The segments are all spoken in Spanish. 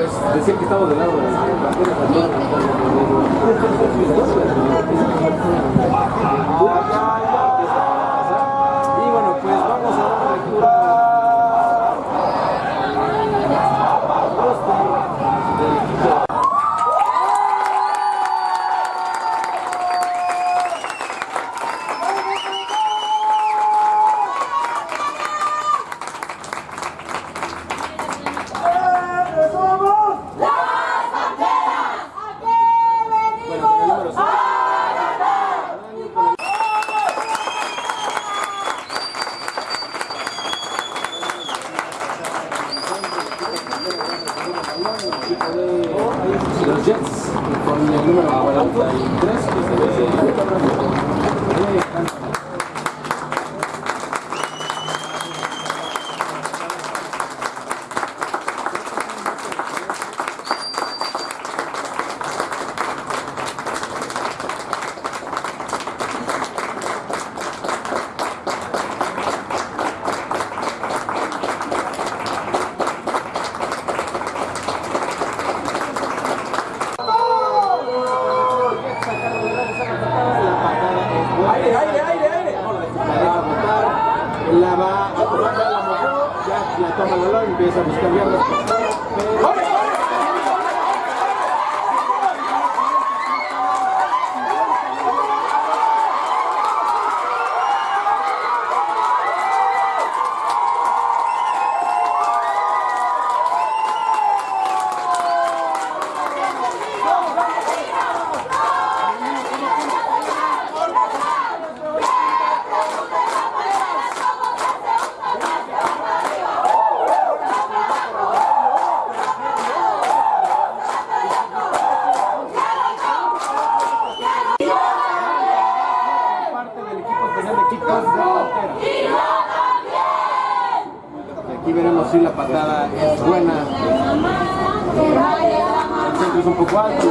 Decía que estaba del lado de la. si la patada es buena. El un poco alto.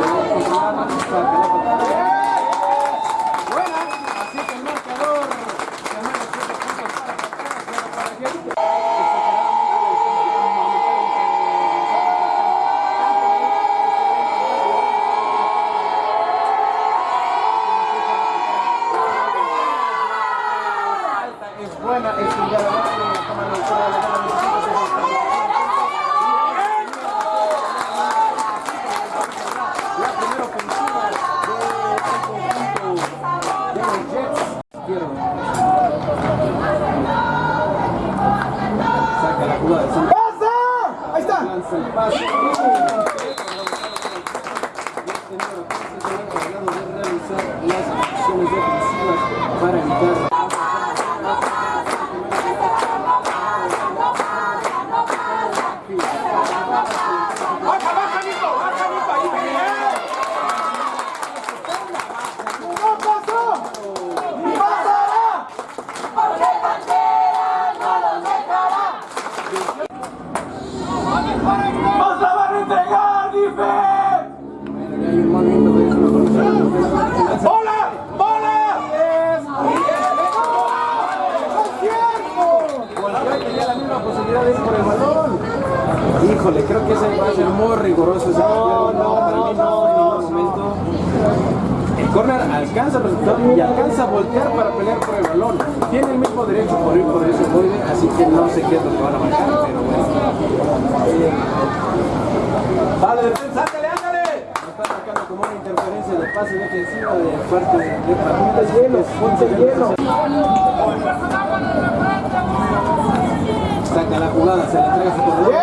como una interferencia del pase de defensiva de parte de Facundo. hielo, ponte hielo. Saca la jugada, se la entrega a su corredor.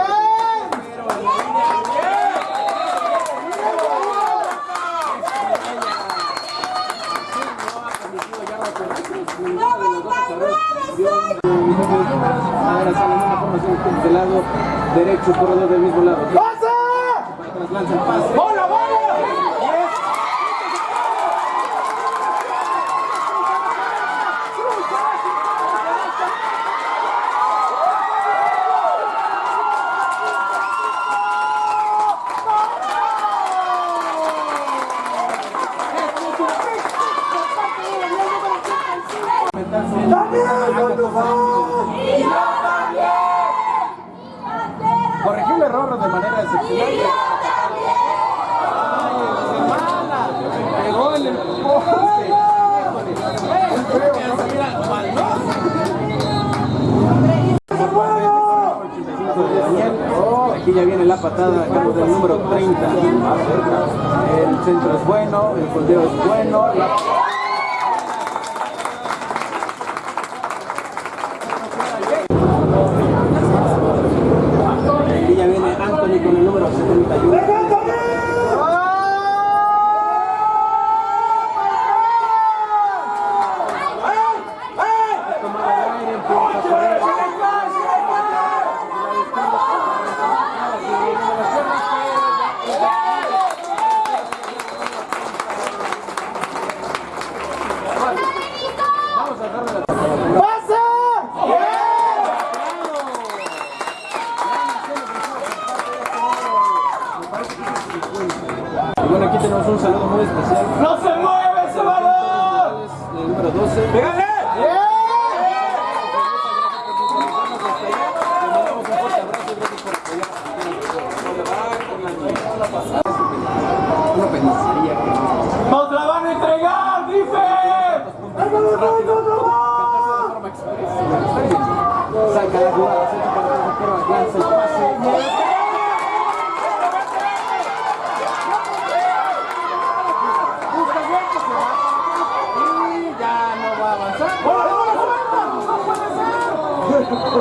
Ahora sale una formación del lado derecho, corredor del mismo lado. ¡Pasa! Para atrás lanza el pase. A cargo del número 30. El centro es bueno, el fondeo es bueno. La... Aquí ya viene Anthony con el número 71. Tomar el aire, empieza a correr. Vamos a darle la Y bueno, aquí tenemos un saludo muy especial. ¡No se mueve ese balón! Número 12. ¡Pégale! Uno pensaría que no. ¡Nos la van a entregar, dice! Saca la jugada, saca para atrás, pero lanza el pase. Busca hueco, se va. Y ya no va a avanzar. Y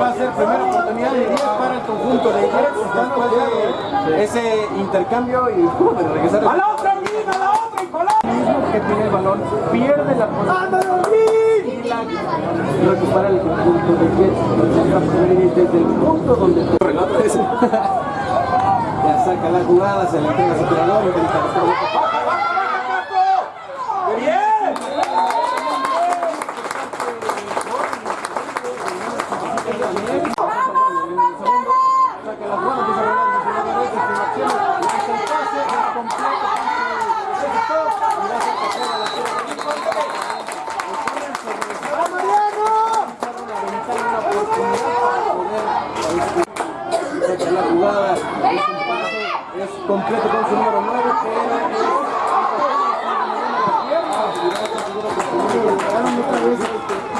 va a ser primera oportunidad de 10 para el conjunto de Jets ese intercambio y uh, de regresar ¡A al la otra, amiga! ¡A la otra, Nicolás! mismo que tiene el balón, pierde la posición y la recupera el conjunto de Jets. Desde el punto donde otra vez. Ya saca la jugada, se le entrega a su tirador, intenta buscar la ¡Baja, baja, baja, Cato! ¡Bien! Saca la jugada, empieza a volar desde la derecha, sin acción, lanza el pase, es completo, pase, ejecutó, y va a ser pasada a la tierra de ¡Va Mariano! Una ventana, una oportunidad para poder saca la jugada, es un pase, es completo con su número 9,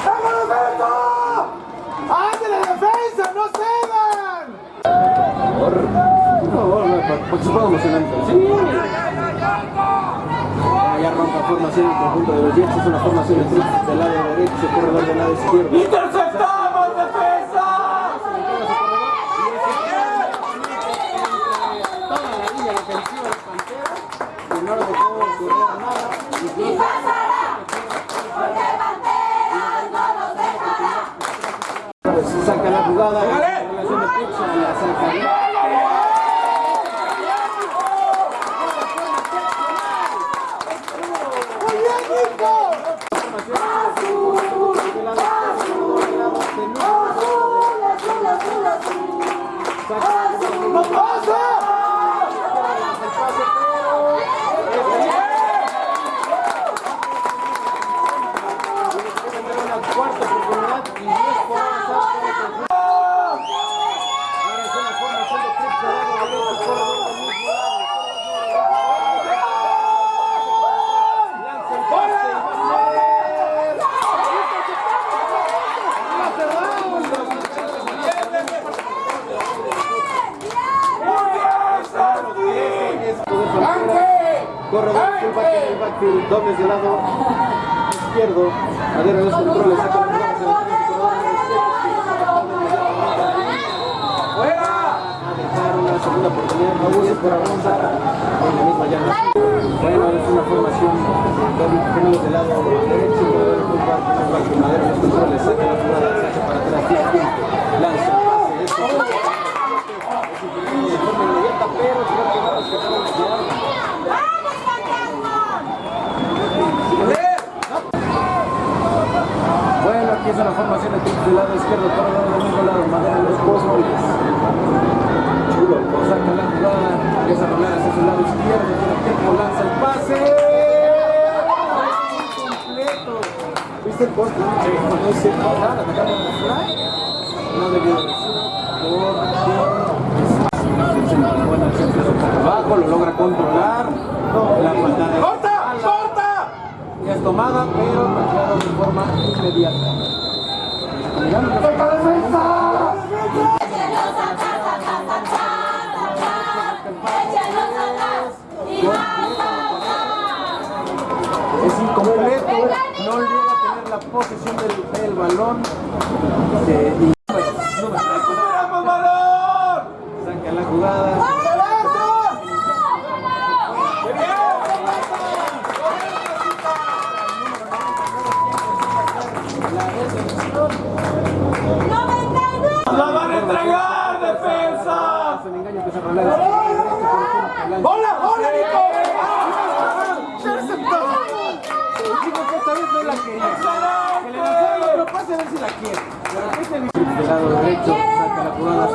¡Vámonos, Beto! ¡Ándale, defensa! ¡No cedan! Por favor, puede emocionante. Sí. Ya la formación el conjunto de los Jets, es una formación del lado derecho, corredor del lado izquierdo. En el backfield, dobles del lado izquierdo. Madero en los controles, saca ¡Fuera! una segunda oportunidad, no busques por avanzar en la misma llana. Bueno, es una formación doble del lado derecho, de los controles, saca la jugada, para atrás, 10 puntos, lanza el pase, es completo. Pero creo que va a la. Bueno, aquí es una formación de del lado izquierdo, corredor del mismo lado, Madero en los controles. Chulo, saca la jugada, empieza a rolar hacia su lado izquierdo, tiene tiempo, lanza el pase. Y ¿Viste el poste? Sí. No fly. No debió haber sido porque bueno, el centro es lo logra controlar. La patada ¡Corta! ¡Corta! es tomada, pero pateado de forma inmediata. Es incompleto, no llega a tener la posesión del, del balón. Eh, lado derecho saca la jugada,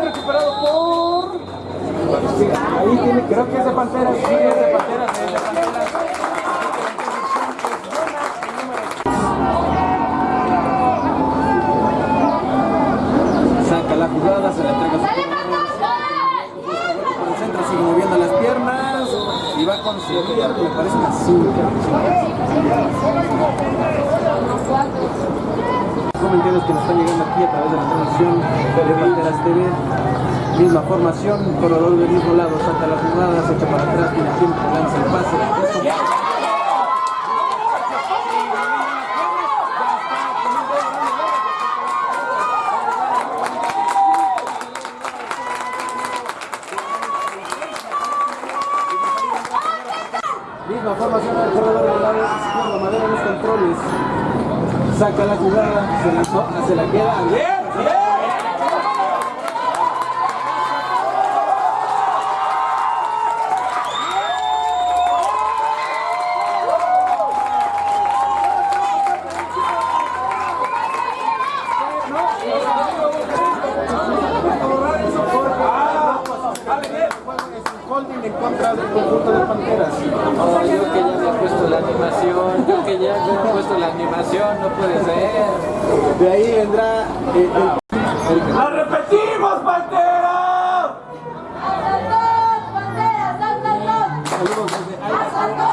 recuperado por. Ahí tiene, creo que es de Pantera, sí, me parece una Comentarios que nos están llegando aquí a través de la transmisión de Banderas TV. Misma formación, corredor del mismo lado, salta las jugadas, echa para atrás, tiene tiempo, lanza el pase. Saca la jugada, se lanzó, se la queda. ¡Bien, bien! holding en contra del conjunto de Panteras. No, yo que ya había puesto la animación, yo que ya había puesto la animación, no puede ser. De ahí vendrá eh, el, el- ¡La repetimos, Pantera! saludos desde Alba.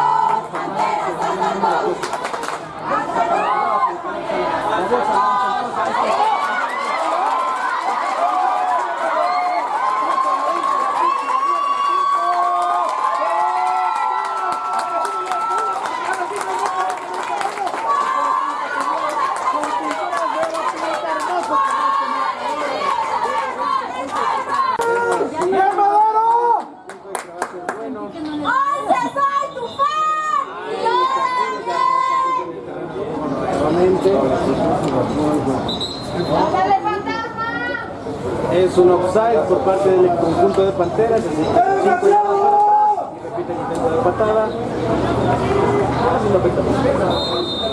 ¡Bien, Madero! Bueno, nuevamente es un offside por parte del conjunto de Panteras. que y repite el intento de patada.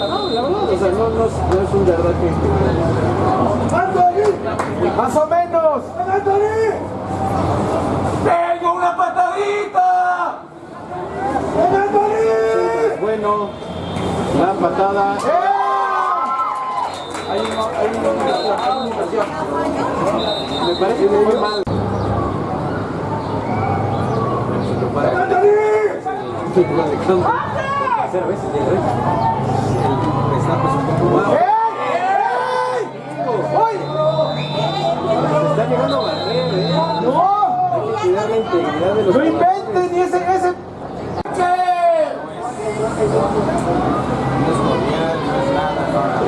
No la verdad, o sea, no, no es, no es un derroche. ¡Más o menos! ¡Tengo una patadita! Bueno, la patada. Me parece que fue mal. Tercera vez, el El está un poco bajo. Se está llegando a barrer, ¿eh? Hay que cuidar la integridad de los ¡No inventen! ¡Y ese, ese! No es cordial, no es nada, no.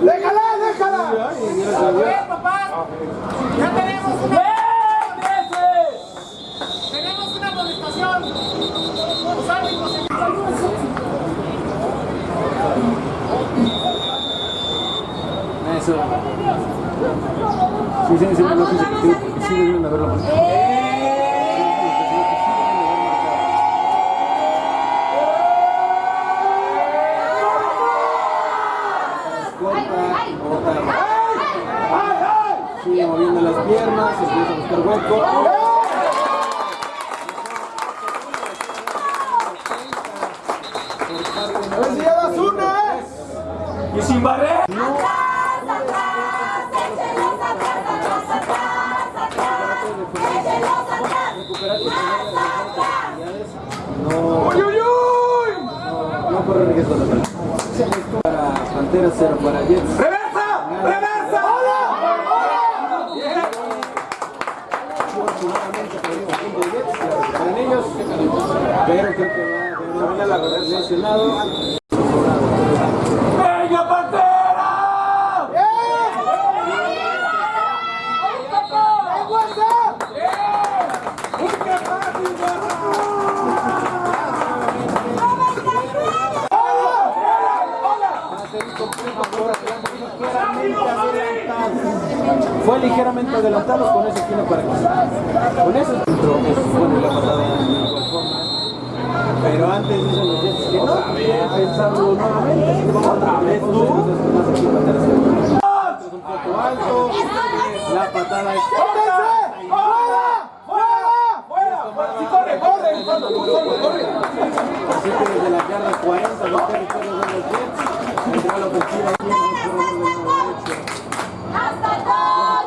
¡Déjala, déjala! Ay, gracias a Dios. Ya tenemos una. Tenemos una amonestación. Los árbitros Eso. Sí, sí, sí, lo que se porque sí debieron haberlo marcado. moviendo las piernas, empieza a buscar hueco. A ver si ya das una. Y sin barrer. No, ¡Uy, uy, uy! no corre riesgo de Para Panteras, cero para Jets. ¡Reversa! ¡Reversa! ¡Hola! Afortunadamente perdimos punto de Jets, ya recuperan ellos, pero creo que va a la lesionado. ¡Venga, Pantera! ¡Uy, qué fácil, Ligeramente adelantado, con eso tiene para que Con eso bueno la patada de forma. Pero antes dicen los Jets que no, pensarlo nuevamente. así que vamos otra vez tú. Es un poco alto, la patada es ¡Sí, corre, corre! ¡Corre, corre! Así que desde la yarda 40 los territorios de los Jets, entra la ofensiva aquí en el corredor del lado derecho.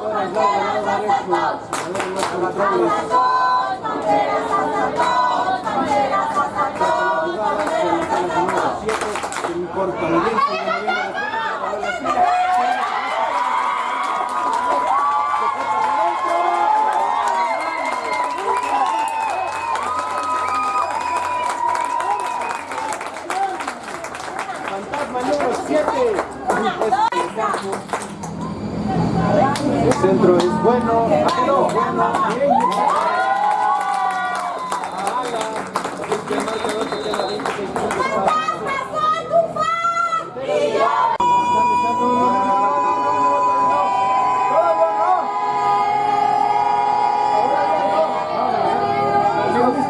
Ahora es lado, lado derecho. A ver, los controles. No importa, muy bien, sigue moviendo las piernas, Fantasma número 7. El centro es bueno, pero bueno, bien. El marcador se queda 26 puntos. Estamos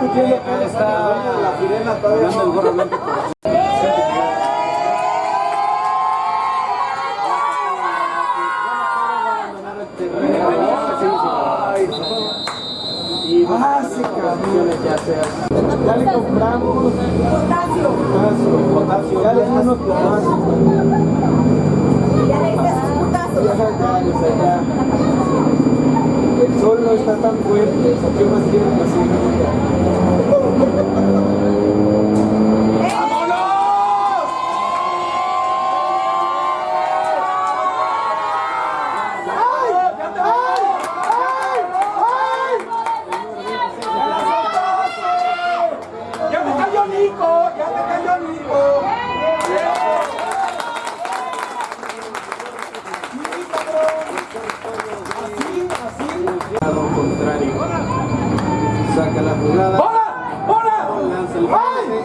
discutiendo que está sirena todavía hablando el gorro blanco con y básicamente ya sea ya le compramos potasio potasio ya le dimos potasio ya ya, ya, ya. el sol no está tan fuerte ¿qué más quieren decir? ¡Ya te cayó Nico! ¡Ya te cayó! Saca la jugada. ¡Hola! ¡Hola! lanza el pase.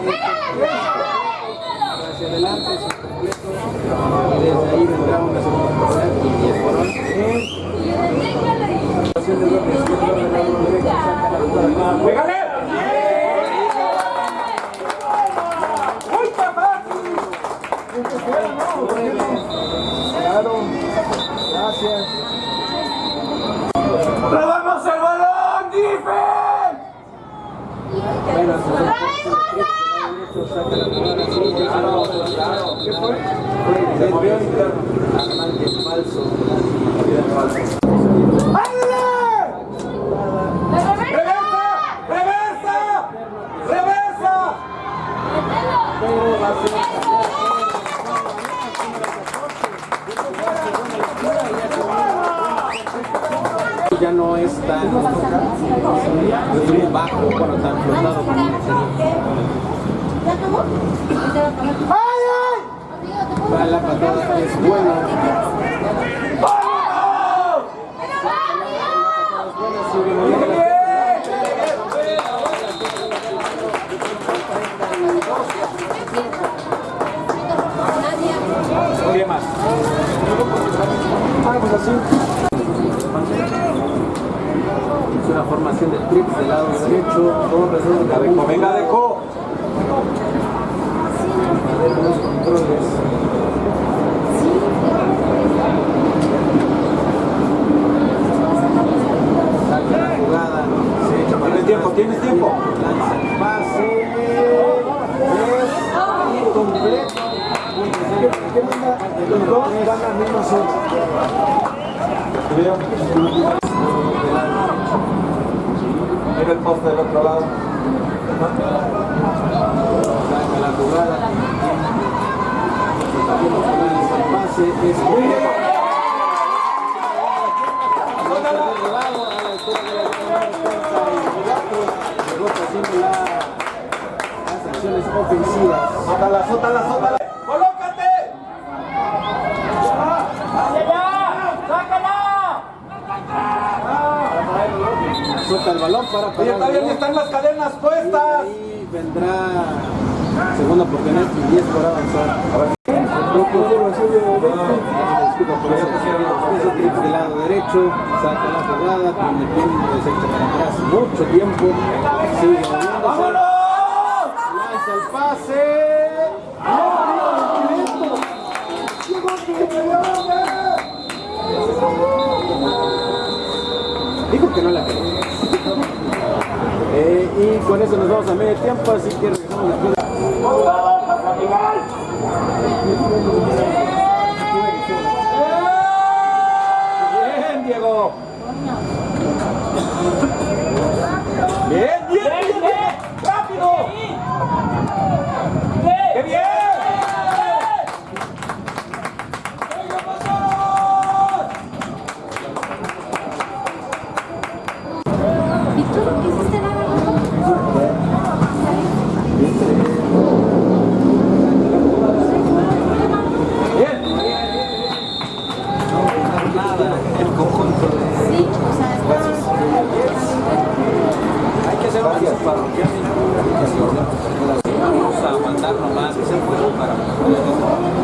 Hacia adelante es incompleto y desde ahí vendrá una segunda oportunidad y 10 por 11 Situación de bloque izquierdo, de lado derecho, saca la jugada. ¡Pégale! ¡Uy, qué fácil! Claro, gracias. ¡Robamos el balón, Difen! Bueno, saca la jugada así, ¿Qué fue? Fue desvió interno. Arranque falso. falso. ¡Reversa! ¡Reversa! ¡Reversa! Pero va a ser ya no es tan es muy bajo, bueno, tan flotado Va la patada es buena. Oye más. Ah, pues así es una formación de trips del lado derecho, todo redondo. Venga, Deco, venga, Deco. Los controles. Saca la jugada. Se ¿Tienes tiempo? ¿Tienes tiempo? Lanza el pase. Es incompleto. Los dos van al mismo. Mira el poste del otro lado. La jugada. Pase es Elevado a la altura de la primera defensa y llegó haciendo la- las acciones ofensivas. Sótala, sótala. El balón para Oye, parar todavía están las cadenas puestas. Y vendrá segunda oportunidad y 10 por avanzar. Disculpa por eso. El triple del lado derecho, saca la jugada, permitiendo desecha para atrás mucho tiempo. Sigue moviéndose. ¡Vámonos! Lanza el pase. Dijo que no la quería. Eh, y con eso nos vamos a medio tiempo, así que regresamos después. Bien, Diego. Bien, bien, bien, bien. ¡Rápido! ¡Qué bien! ¡Venga, pasamos! ¿Y tú lo que hiciste nada? Bien. Sí, o sea, está... Hay que hacer un aviso parroquial. Vamos a mandar nomás ese juego para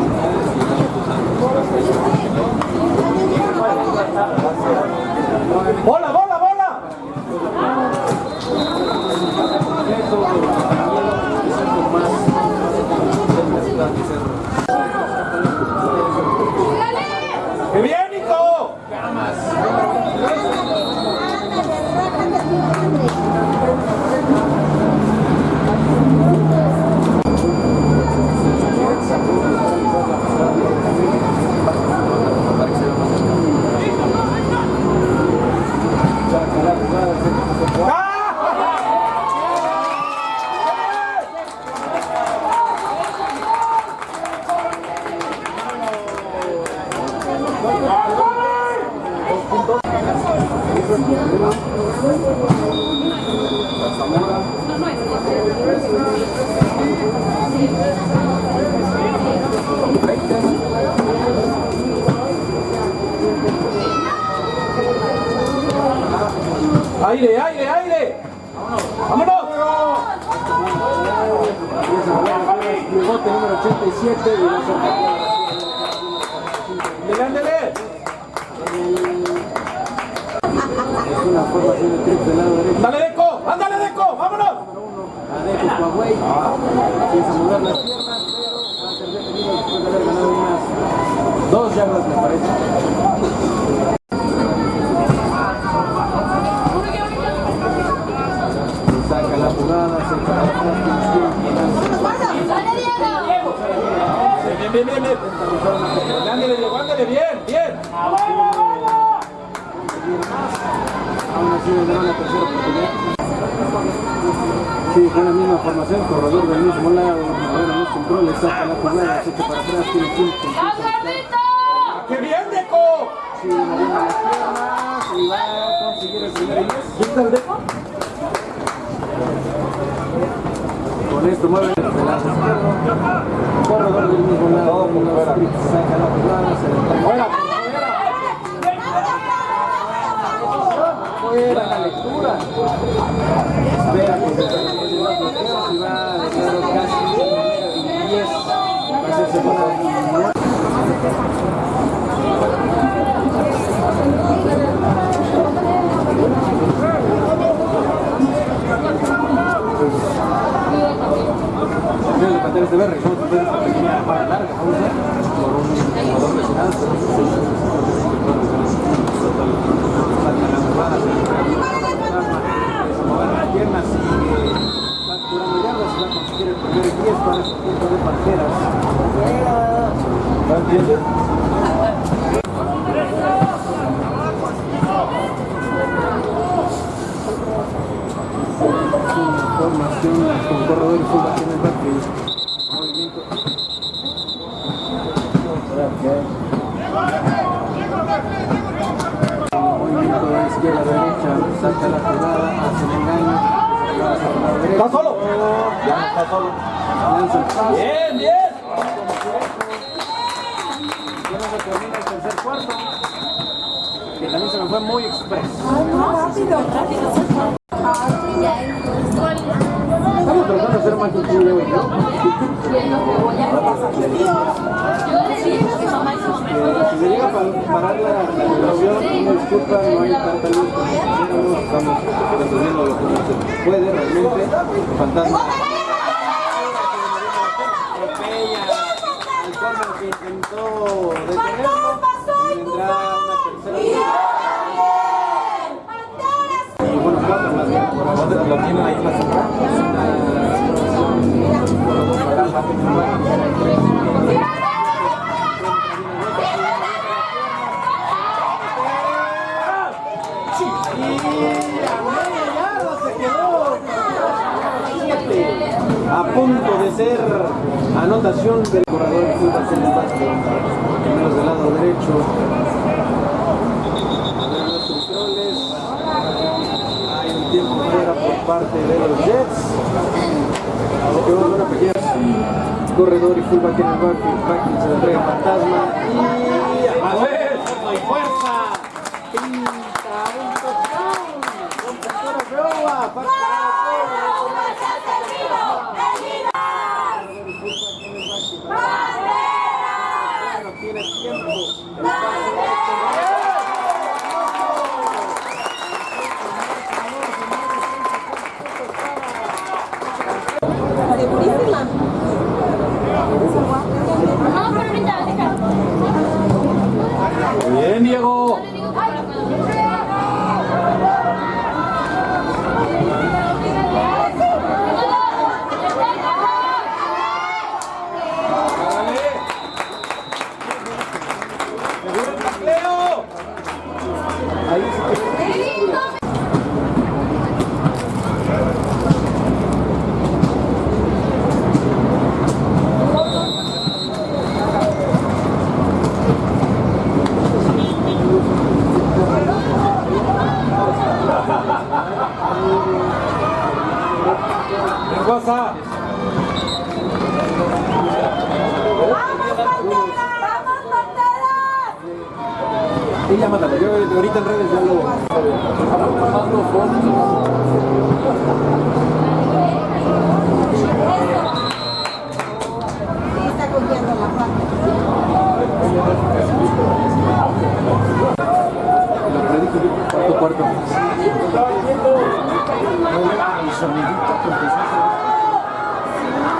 ¡Bola, bola, bola! ¡Qué bien, Nico! ¡Aire, aire, aire! ¡Vámonos! Pivote número 87 y va a ser ¡Dele, ándele! Es una formación de triple lado derecho. ¡Dale, Deco! ¡Ándale, Deco! ¡Vámonos! Adejo Huawei. Empieza a mover las piernas, pero va a ser detenido después de haber ganado unas dos yardas, me parece. Saca la jugada, se para atrás, ¡Dale, Diego! Bien, bien, bien. Ándale, Diego, ándale, bien, bien. Aún así vendrá la tercera oportunidad. Sí, con la misma formación, corredor del mismo lado, ahora los controles, saca la jugada, se echa para atrás, tiene. ¡Qué bien, Deco! Las piernas y va a conseguir el primer diez. Con esto mueve el lado izquierdo. Corredor del mismo lado, saca la jugada, se le fuera. Fuera. La lectura. Espera que se termine los bloqueos y va a dejar casi 10. Va a ser segunda Quiero levantar este verde, ¿cómo te puedes esta pequeña barra larga? Vamos a ver, por un jugador lesionado, pero no sé si Salta la jugada, se le pega bien, empieza a mover las piernas, y va a conseguir el primer 10 para ese punto de. Una con corredores en el backfield. Movimiento. Movimiento de izquierda a derecha, saca la jugada, hace el engaño. ¿Está solo? Ya, está. Bien, bien. Ya no se termina el tercer cuarto. Que también se me fue muy express. Estamos tratando de hacer más que un hoy, ¿no? Si se llega a pa- parar la, disculpa, no hay tanta luz. Estamos resolviendo lo que se puede realmente. Fantasma. Atropella al que intentó detenerlo vendrá una tercera. Y bueno, cuatro más bien por ahora. Lo tienen ahí en la a punto de ser anotación del corredor en el espacio. Del lado derecho. Los controles. Hay un tiempo fuera por parte de los Jets. Corredor y fullback en el backfield. Backfield se le entrega fantasma. Y a ver, hay fuerza. Pinta un touchdown. Con. Para tiene tiempo. Sí, ya mándalo. Yo ahorita en redes ya lo. Está cogiendo la yo cuarto cuarto.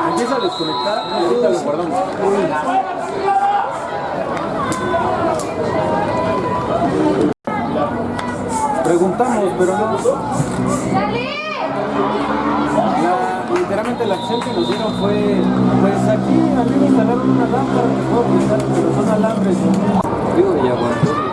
Empieza a desconectar. Preguntamos, pero no. La- literalmente la acción que nos dieron fue, pues aquí a mí me instalaron una lámpara, que puedo pensar, pero son alambres. Digo, ya bueno.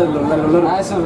Olor. Ah, eso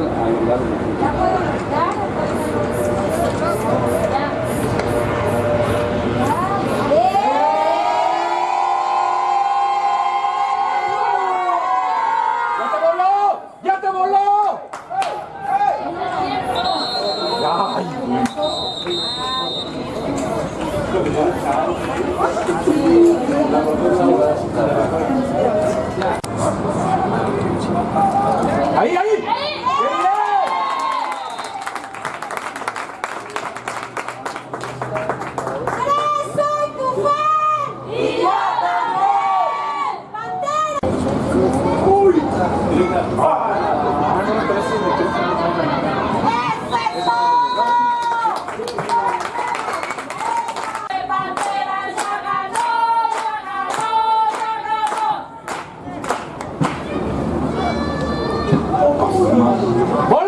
What?